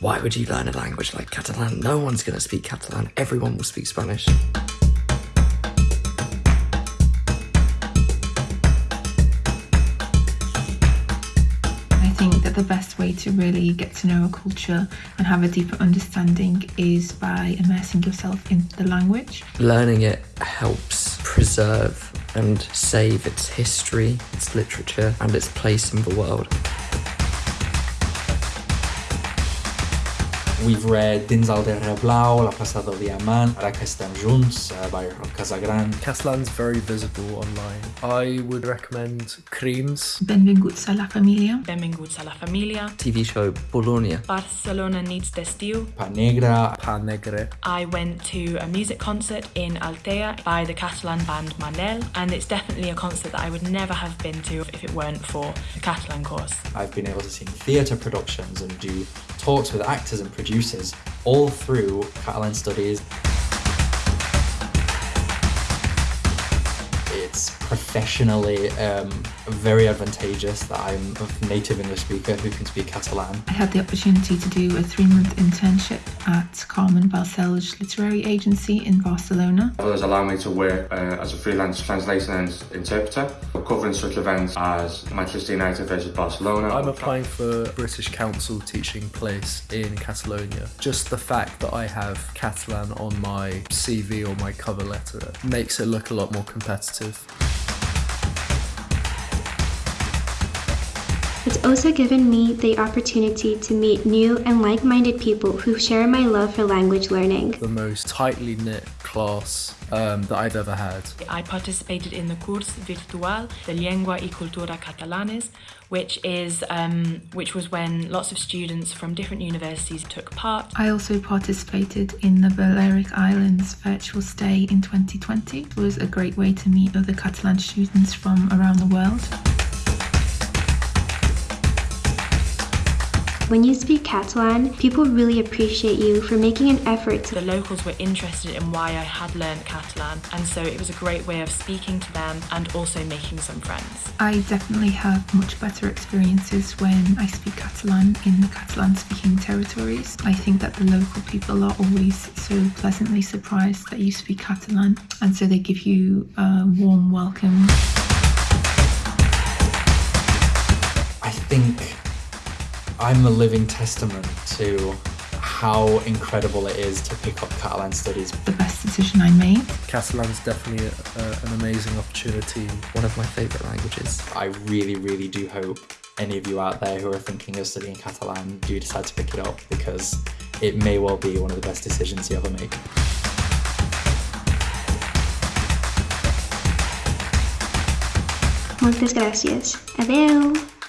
Why would you learn a language like Catalan? No one's going to speak Catalan. Everyone will speak Spanish. I think that the best way to really get to know a culture and have a deeper understanding is by immersing yourself in the language. Learning it helps preserve and save its history, its literature, and its place in the world. We've read Dins el Darrer Blau, La plaça del Diamant, Ara que estem junts uh, by Rob Casagran. Catalan's very visible online. I would recommend Crims. Benvinguts a la família. Benvinguts a la família. TV show Polònia. Barcelona Nit d'Estiu. Pa Negra. Pa Negre. I went to a music concert in Altea by the Catalan band Manel, and it's definitely a concert that I would never have been to if it weren't for the Catalan course. I've been able to see theatre productions and do talks with actors and producers all through Catalan studies. It's professionally um, very advantageous that I'm a native English speaker who can speak Catalan. I had the opportunity to do a three-month internship at Carmen Balcells Literary Agency in Barcelona. It has allowed me to work uh, as a freelance translator and interpreter, covering such events as Manchester United versus Barcelona. I'm applying for a British Council teaching place in Catalonia. Just the fact that I have Catalan on my CV or my cover letter makes it look a lot more competitive. It's also given me the opportunity to meet new and like-minded people who share my love for language learning. The most tightly knit class um, that I've ever had. I participated in the course Virtual de Llengua y Cultura Catalanes, which is um, which was when lots of students from different universities took part. I also participated in the Balearic Islands virtual stay in 2020. It was a great way to meet other Catalan students from around the world. When you speak Catalan, people really appreciate you for making an effort. The locals were interested in why I had learned Catalan, and so it was a great way of speaking to them and also making some friends. I definitely have much better experiences when I speak Catalan in the Catalan speaking territories. I think that the local people are always so pleasantly surprised that you speak Catalan, and so they give you a warm welcome. I think I'm a living testament to how incredible it is to pick up Catalan studies. The best decision I made. Catalan's definitely a, a, an amazing opportunity. One of my favourite languages. I really, really do hope any of you out there who are thinking of studying Catalan do decide to pick it up because it may well be one of the best decisions you ever make. Moltes gràcies. Adeu!